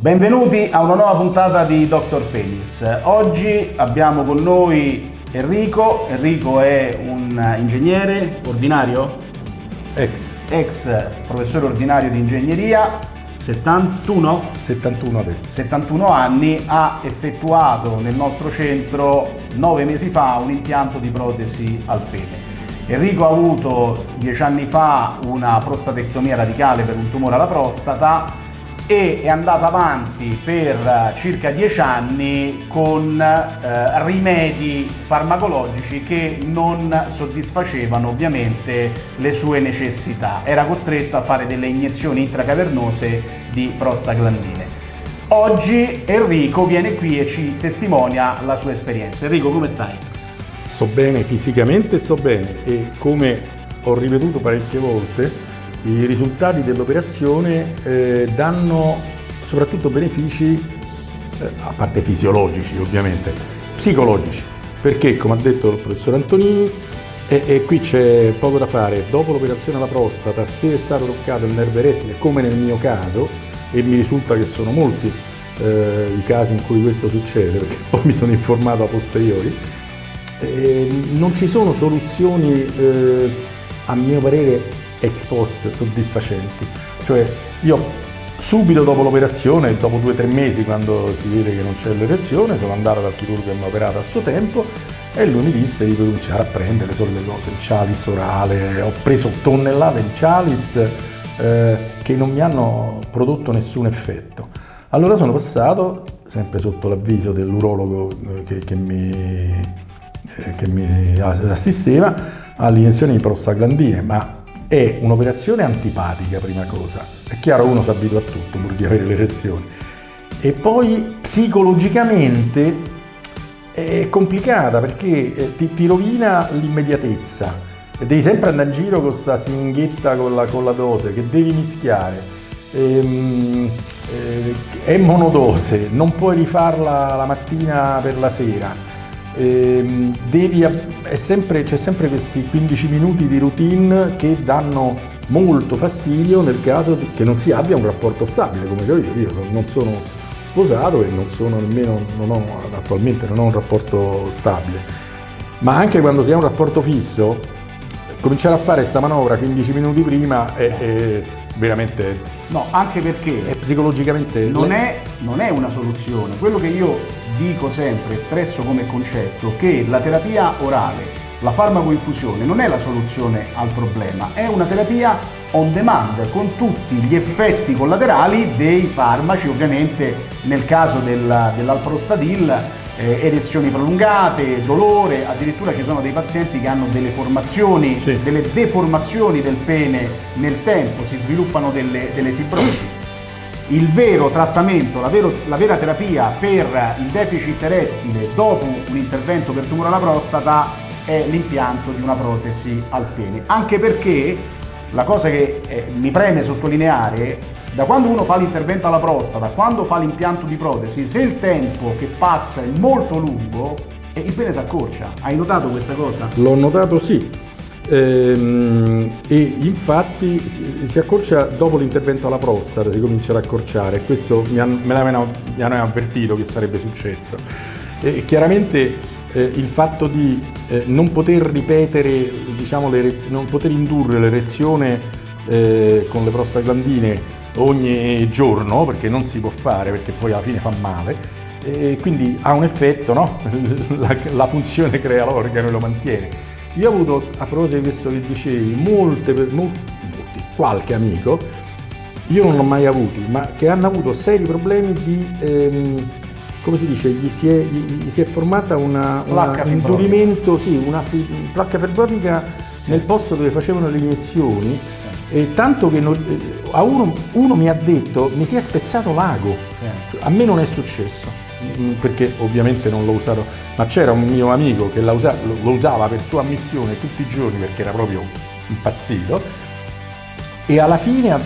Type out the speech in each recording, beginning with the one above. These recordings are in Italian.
Benvenuti a una nuova puntata di Dr. Penis. Oggi abbiamo con noi Enrico. Enrico è un ingegnere ordinario? Ex. Ex professore ordinario di ingegneria, 71? 71 adesso. 71 anni, ha effettuato nel nostro centro nove mesi fa un impianto di protesi al pene. Enrico ha avuto dieci anni fa una prostatectomia radicale per un tumore alla prostata e è andata avanti per circa dieci anni con eh, rimedi farmacologici che non soddisfacevano ovviamente le sue necessità. Era costretto a fare delle iniezioni intracavernose di prostaglandine. Oggi Enrico viene qui e ci testimonia la sua esperienza. Enrico, come stai? Sto bene, fisicamente sto bene e come ho ripetuto parecchie volte, i risultati dell'operazione eh, danno soprattutto benefici, eh, a parte fisiologici ovviamente, psicologici, perché come ha detto il professor Antonini, e, e qui c'è poco da fare, dopo l'operazione alla prostata, se è stato toccato il nervo erettile, come nel mio caso, e mi risulta che sono molti eh, i casi in cui questo succede, perché poi mi sono informato a posteriori, eh, non ci sono soluzioni, eh, a mio parere, ex post soddisfacenti. Cioè io subito dopo l'operazione, dopo due o tre mesi quando si vede che non c'è l'erezione, sono andato dal chirurgo che mi ha operato a suo tempo e lui mi disse di cominciare a prendere solo le cose, il chalice orale, ho preso tonnellate di chalice eh, che non mi hanno prodotto nessun effetto. Allora sono passato, sempre sotto l'avviso dell'urologo eh, che, che, mi, eh, che mi assisteva, all'iniezione di prostaglandine, ma è un'operazione antipatica prima cosa, è chiaro uno si abitua a tutto pur di avere l'erezione, e poi psicologicamente è complicata perché eh, ti, ti rovina l'immediatezza, devi sempre andare in giro con questa singhetta con la, con la dose che devi mischiare, ehm, eh, è monodose, non puoi rifarla la mattina per la sera, eh, devi, sempre, c'è sempre questi 15 minuti di routine che danno molto fastidio nel caso che non si abbia un rapporto stabile, come io, io non sono sposato e non sono nemmeno, non ho, attualmente non ho un rapporto stabile, ma anche quando si ha un rapporto fisso, cominciare a fare questa manovra 15 minuti prima è, è veramente... No, anche perché è psicologicamente... Non è, non è una soluzione, quello che io dico sempre, stresso come concetto, che la terapia orale, la farmacoinfusione non è la soluzione al problema, è una terapia on demand con tutti gli effetti collaterali dei farmaci, ovviamente nel caso del, dell'alprostadil eh, erezioni prolungate, dolore, addirittura ci sono dei pazienti che hanno delle formazioni, sì. delle deformazioni del pene nel tempo, si sviluppano delle, delle fibrosi il vero trattamento, la, vero, la, vera terapia per il deficit erettile dopo un intervento per tumore alla prostata è l'impianto di una protesi al pene. Anche perché la cosa che eh, mi preme sottolineare, da quando uno fa l'intervento alla prostata, quando fa l'impianto di protesi, se il tempo che passa è molto lungo, il pene si accorcia. Hai notato questa cosa? L'ho notato sì. Ehm, e infatti si accorcia dopo l'intervento alla prostata, si comincia ad accorciare, questo mi hanno, me l'avevano avvertito che sarebbe successo. E chiaramente eh, il fatto di eh, non poter ripetere, diciamo, non poter indurre l'erezione eh, con le prostaglandine ogni giorno, perché non si può fare, perché poi alla fine fa male, e quindi ha un effetto, no? la, la funzione crea l'organo e lo mantiene. Io ho avuto, a proposito di questo che dicevi, molte, molti, qualche amico, io non l'ho mai avuti, ma che hanno avuto seri problemi di, ehm, come si dice, gli si è, gli si è formata una, una un indurimento, sì, una placca fibrotica nel posto dove facevano le iniezioni, e tanto che non, eh, a uno, uno, mi ha detto mi si è spezzato l'ago, sì. a me non è successo. Mm, perché ovviamente non l'ho usato, ma c'era un mio amico che lo usava per sua ammissione tutti i giorni perché era proprio impazzito e alla fine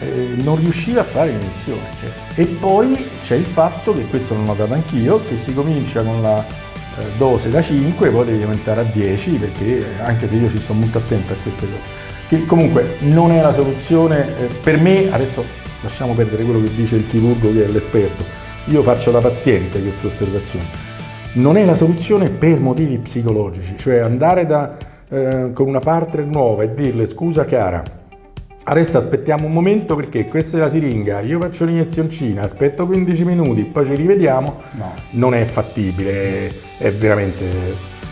eh, non riusciva a fare l'inizione. Cioè. E poi c'è il fatto, che questo l'ho notato anch'io, che si comincia con la eh, dose da 5, poi devi aumentare a 10 perché anche se io ci sto molto attento a queste cose. Che comunque non è la soluzione, eh, per me adesso lasciamo perdere quello che dice il chirurgo che è l'esperto, io faccio da paziente questa osservazione, non è la soluzione per motivi psicologici, cioè andare da, eh, con una partner nuova e dirle scusa cara, adesso aspettiamo un momento perché questa è la siringa, io faccio l'inezioncina, aspetto 15 minuti, poi ci rivediamo, no. non è fattibile, è veramente...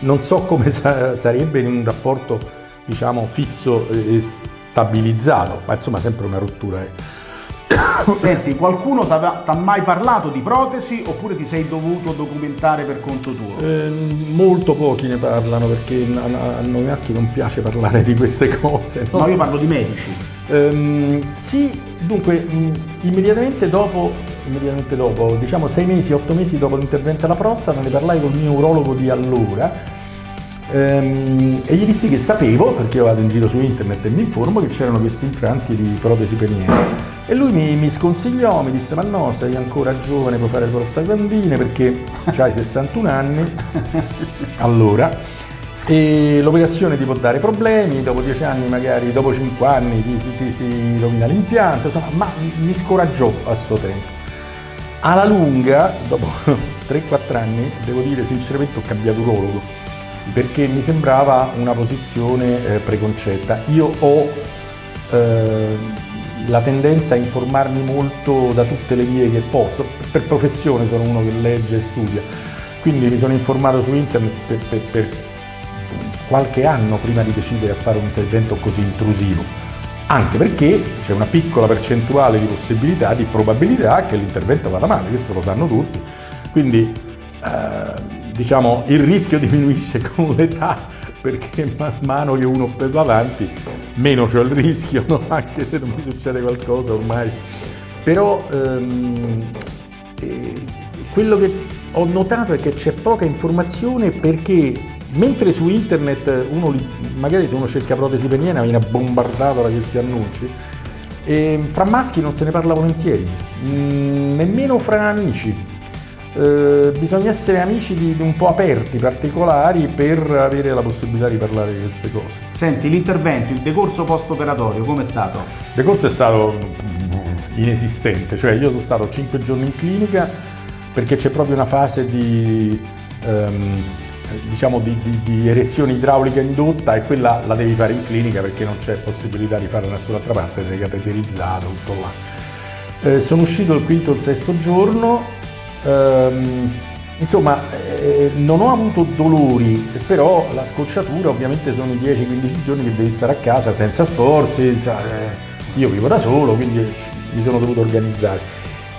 non so come sarebbe in un rapporto diciamo fisso e stabilizzato, ma insomma sempre una rottura. Eh. Senti, qualcuno ti ha mai parlato di protesi oppure ti sei dovuto documentare per conto tuo? Eh, molto pochi ne parlano perché a, noi maschi non piace parlare di queste cose. No, no io parlo di medici. Ehm, sì, dunque immediatamente dopo, immediatamente dopo, diciamo sei mesi, otto mesi dopo l'intervento alla prostata, ne parlai con il mio urologo di allora Ehm, e gli dissi che sapevo, perché io vado in giro su internet e mi informo, che c'erano questi implanti di protesi peniene. E lui mi, mi, sconsigliò, mi disse ma no, sei ancora giovane, puoi fare prostaglandine perché hai 61 anni. Allora, e l'operazione ti può dare problemi, dopo 10 anni magari, dopo 5 anni ti, ti, ti si rovina l'impianto, insomma, ma mi scoraggiò a suo tempo. Alla lunga, dopo 3-4 anni, devo dire sinceramente ho cambiato urologo perché mi sembrava una posizione eh, preconcetta. Io ho eh, la tendenza a informarmi molto da tutte le vie che posso, per professione sono uno che legge e studia, quindi mi sono informato su internet per, per, per qualche anno prima di decidere a fare un intervento così intrusivo, anche perché c'è una piccola percentuale di possibilità, di probabilità che l'intervento vada male, questo lo sanno tutti, quindi eh, diciamo, il rischio diminuisce con l'età perché man mano che uno va avanti meno c'è il rischio, no? anche se non mi succede qualcosa ormai. Però ehm, eh, quello che ho notato è che c'è poca informazione perché mentre su internet uno magari se uno cerca protesi peniana viene bombardato da questi annunci, e fra maschi non se ne parla volentieri, mm, nemmeno fra amici. Eh, bisogna essere amici di, di, un po' aperti, particolari, per avere la possibilità di parlare di queste cose. Senti, l'intervento, il decorso post-operatorio, come è stato? Il decorso è stato inesistente, cioè io sono stato 5 giorni in clinica perché c'è proprio una fase di, um, diciamo di, di, erezione idraulica indotta e quella la devi fare in clinica perché non c'è possibilità di farla da nessun'altra parte, sei cateterizzato, tutto là. Eh, sono uscito il quinto o il sesto giorno, Ehm, insomma, eh, non ho avuto dolori, però la scocciatura ovviamente sono 10-15 giorni che devi stare a casa senza sforzi, senza, eh, io vivo da solo, quindi mi sono dovuto organizzare.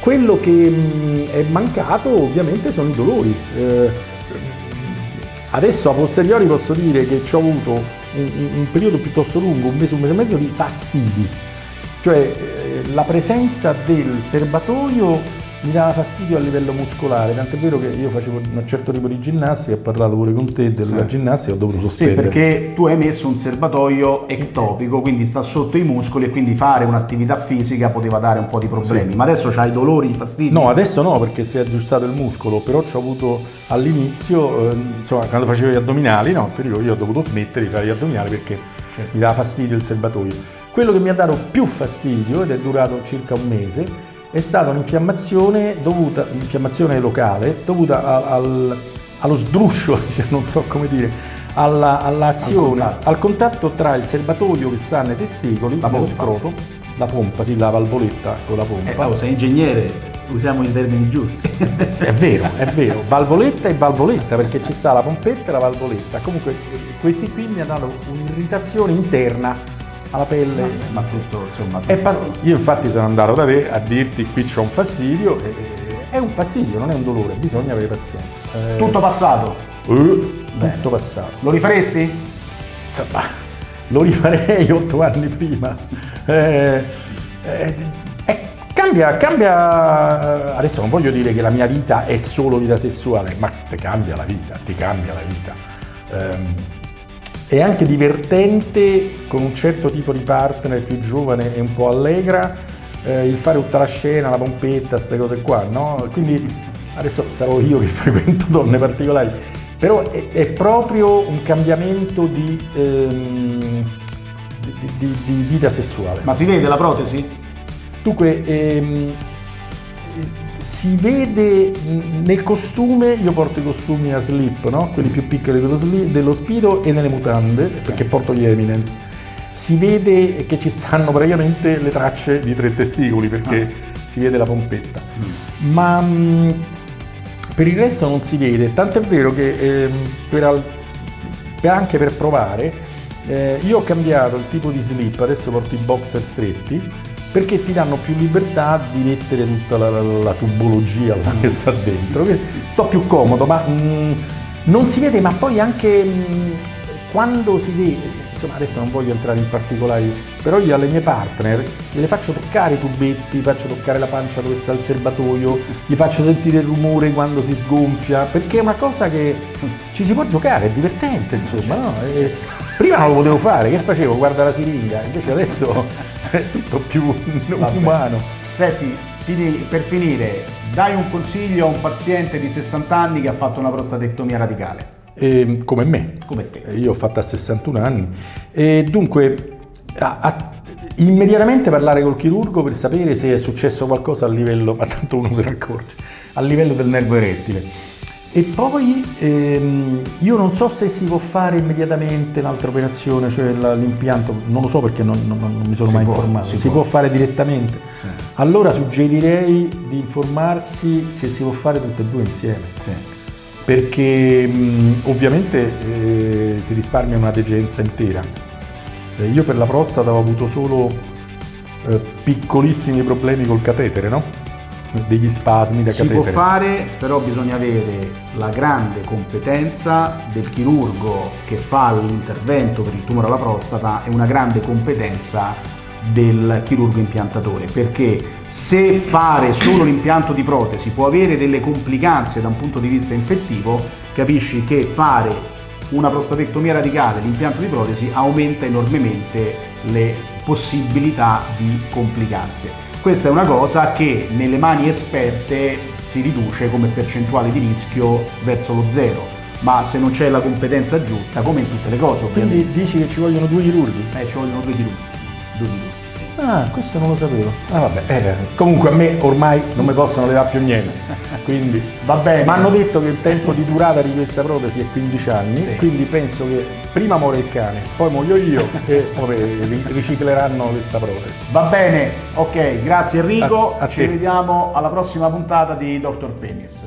Quello che mh, è mancato ovviamente sono i dolori. Eh, adesso a posteriori posso dire che ci ho avuto un, un, periodo piuttosto lungo, un mese, un mese e mezzo di fastidi, cioè eh, la presenza del serbatoio mi dava fastidio a livello muscolare, tant'è vero che io facevo un certo tipo di ginnastica, ho parlato pure con te della sì. ginnastica, ho dovuto sospendere. Sì, perché tu hai messo un serbatoio ectopico, quindi sta sotto i muscoli e quindi fare un'attività fisica poteva dare un po' di problemi, sì. ma adesso c'hai dolori, fastidi? No, adesso no, perché si è aggiustato il muscolo, però ci ho avuto all'inizio, eh, insomma, quando facevo gli addominali, no, dico, io ho dovuto smettere di fare gli addominali perché certo. mi dava fastidio il serbatoio. Quello che mi ha dato più fastidio, ed è durato circa un mese, è stata un'infiammazione dovuta, un'infiammazione locale dovuta al, al, allo sdruscio, non so come dire, alla, all'azione, al, al, contatto tra il serbatoio che sta nei testicoli, la lo scroto, la pompa, sì, la valvoletta con la pompa. Eh, oh, sei ingegnere, usiamo i termini giusti. è vero, è vero, valvoletta e valvoletta perché ci sta la pompetta e la valvoletta. Comunque questi qui mi hanno dato un'irritazione interna alla pelle. No, ma tutto, insomma. Tutto. io infatti sono andato da te a dirti qui c'è un fastidio, e, è un fastidio, non è un dolore, bisogna avere pazienza. Eh, tutto passato? Uh, tutto passato. Lo rifaresti? Insomma, lo rifarei otto anni prima. Eh, eh, eh, cambia, cambia, adesso non voglio dire che la mia vita è solo vita sessuale, ma ti cambia la vita, ti cambia la vita. È anche divertente con un certo tipo di partner più giovane e un po' allegra eh, il fare tutta la scena, la pompetta, queste cose qua, no? Quindi adesso sarò io che frequento donne particolari, però è, è proprio un cambiamento di, ehm, di, di, di, vita sessuale. Ma si vede la protesi? Dunque, ehm, si vede nel costume, io porto i costumi a slip, no? quelli più piccoli dello, slip, dello Spiro e nelle mutande, perché porto gli Eminence. Si vede che ci stanno praticamente le tracce di tre testicoli, perché ah. si vede la pompetta. Mm. Ma mh, per il resto non si vede, tant'è vero che eh, per, per anche per provare, eh, io ho cambiato il tipo di slip, adesso porto i boxer stretti, perché ti danno più libertà di mettere tutta la, la, la tubologia che sta dentro. Sto più comodo, ma mh, mm, non si vede, ma poi anche mh, mm, quando si vede, insomma adesso non voglio entrare in particolari, però io alle mie partner le faccio toccare i tubetti, faccio toccare la pancia dove sta il serbatoio, gli faccio sentire il rumore quando si sgonfia, perché è una cosa che ci si può giocare, è divertente insomma, no? E prima non lo potevo fare, che facevo? Guarda la siringa, invece adesso è tutto più umano. Senti, per finire, dai un consiglio a un paziente di 60 anni che ha fatto una prostatectomia radicale. Eh, come me. Come te. Io ho fatto a 61 anni. E dunque, a, a, immediatamente parlare col chirurgo per sapere se è successo qualcosa a livello, ma tanto uno se ne accorge, a livello del nervo erettile. E poi ehm, io non so se si può fare immediatamente l'altra operazione, cioè l'impianto, non lo so perché non, non, non mi sono si mai può, informato, si, si può. può. fare direttamente. Sì. Allora suggerirei di informarsi se si può fare tutte e due insieme. Sì. Perché mh, ovviamente eh, si risparmia una degenza intera. Eh, io per la prostata ho avuto solo eh, piccolissimi problemi col catetere, no? Degli spasmi da si catetere. Si può fare, però bisogna avere la grande competenza del chirurgo che fa l'intervento per il tumore alla prostata e una grande competenza del chirurgo impiantatore perché se fare solo l'impianto di protesi può avere delle complicanze da un punto di vista infettivo capisci che fare una prostatectomia radicale l'impianto di protesi aumenta enormemente le possibilità di complicanze questa è una cosa che nelle mani esperte si riduce come percentuale di rischio verso lo zero, ma se non c'è la competenza giusta, come in tutte le cose ovviamente. Quindi dici che ci vogliono due chirurghi? Eh, ci vogliono due chirurghi. Due chirurghi. Ah, questo non lo sapevo. Ah, vabbè, eh, comunque a me ormai non mi possono levare più niente. Quindi va bene. Mi hanno detto che il tempo di durata di questa protesi è 15 anni, sì. quindi penso che prima muore il cane, poi muoio io e poi ricicleranno questa protesi. Va bene, ok, grazie Enrico. A, a Ci te. vediamo alla prossima puntata di Dr. Penis.